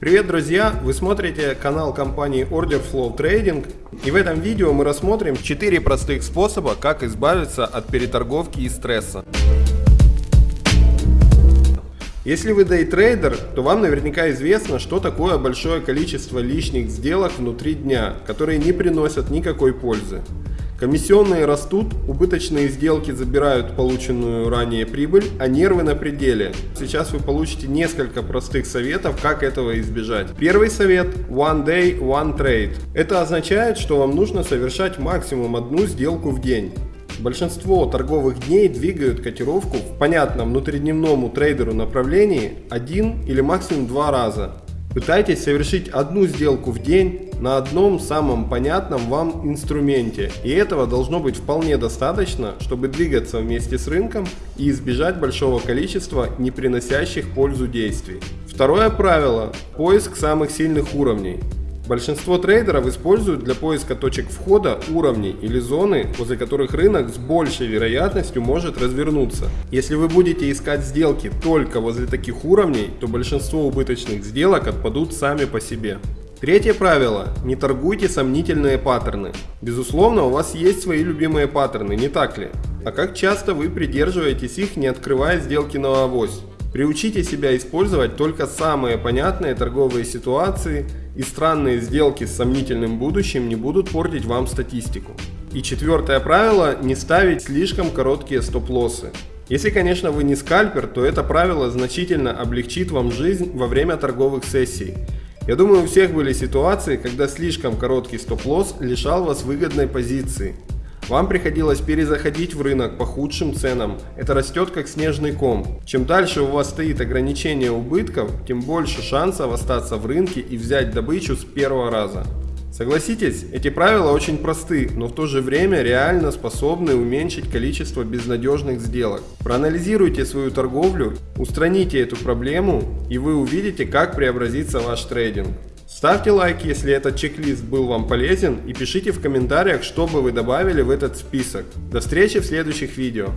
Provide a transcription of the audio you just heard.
Привет, друзья! Вы смотрите канал компании Order Flow Trading. И в этом видео мы рассмотрим 4 простых способа, как избавиться от переторговки и стресса. Если вы дейтрейдер, то вам наверняка известно, что такое большое количество лишних сделок внутри дня, которые не приносят никакой пользы. Комиссионные растут, убыточные сделки забирают полученную ранее прибыль, а нервы на пределе. Сейчас вы получите несколько простых советов, как этого избежать. Первый совет – One Day, One Trade. Это означает, что вам нужно совершать максимум одну сделку в день. Большинство торговых дней двигают котировку в понятном внутридневному трейдеру направлении один или максимум два раза. Пытайтесь совершить одну сделку в день на одном самом понятном вам инструменте. И этого должно быть вполне достаточно, чтобы двигаться вместе с рынком и избежать большого количества не приносящих пользу действий. Второе правило – поиск самых сильных уровней. Большинство трейдеров используют для поиска точек входа уровни или зоны, возле которых рынок с большей вероятностью может развернуться. Если вы будете искать сделки только возле таких уровней, то большинство убыточных сделок отпадут сами по себе. Третье правило. Не торгуйте сомнительные паттерны. Безусловно, у вас есть свои любимые паттерны, не так ли? А как часто вы придерживаетесь их, не открывая сделки на авось? Приучите себя использовать только самые понятные торговые ситуации и странные сделки с сомнительным будущим не будут портить вам статистику. И четвертое правило – не ставить слишком короткие стоп-лоссы. Если, конечно, вы не скальпер, то это правило значительно облегчит вам жизнь во время торговых сессий. Я думаю, у всех были ситуации, когда слишком короткий стоп-лосс лишал вас выгодной позиции. Вам приходилось перезаходить в рынок по худшим ценам. Это растет как снежный ком. Чем дальше у вас стоит ограничение убытков, тем больше шансов остаться в рынке и взять добычу с первого раза. Согласитесь, эти правила очень просты, но в то же время реально способны уменьшить количество безнадежных сделок. Проанализируйте свою торговлю, устраните эту проблему и вы увидите, как преобразится ваш трейдинг. Ставьте лайк, если этот чек-лист был вам полезен и пишите в комментариях, что бы вы добавили в этот список. До встречи в следующих видео.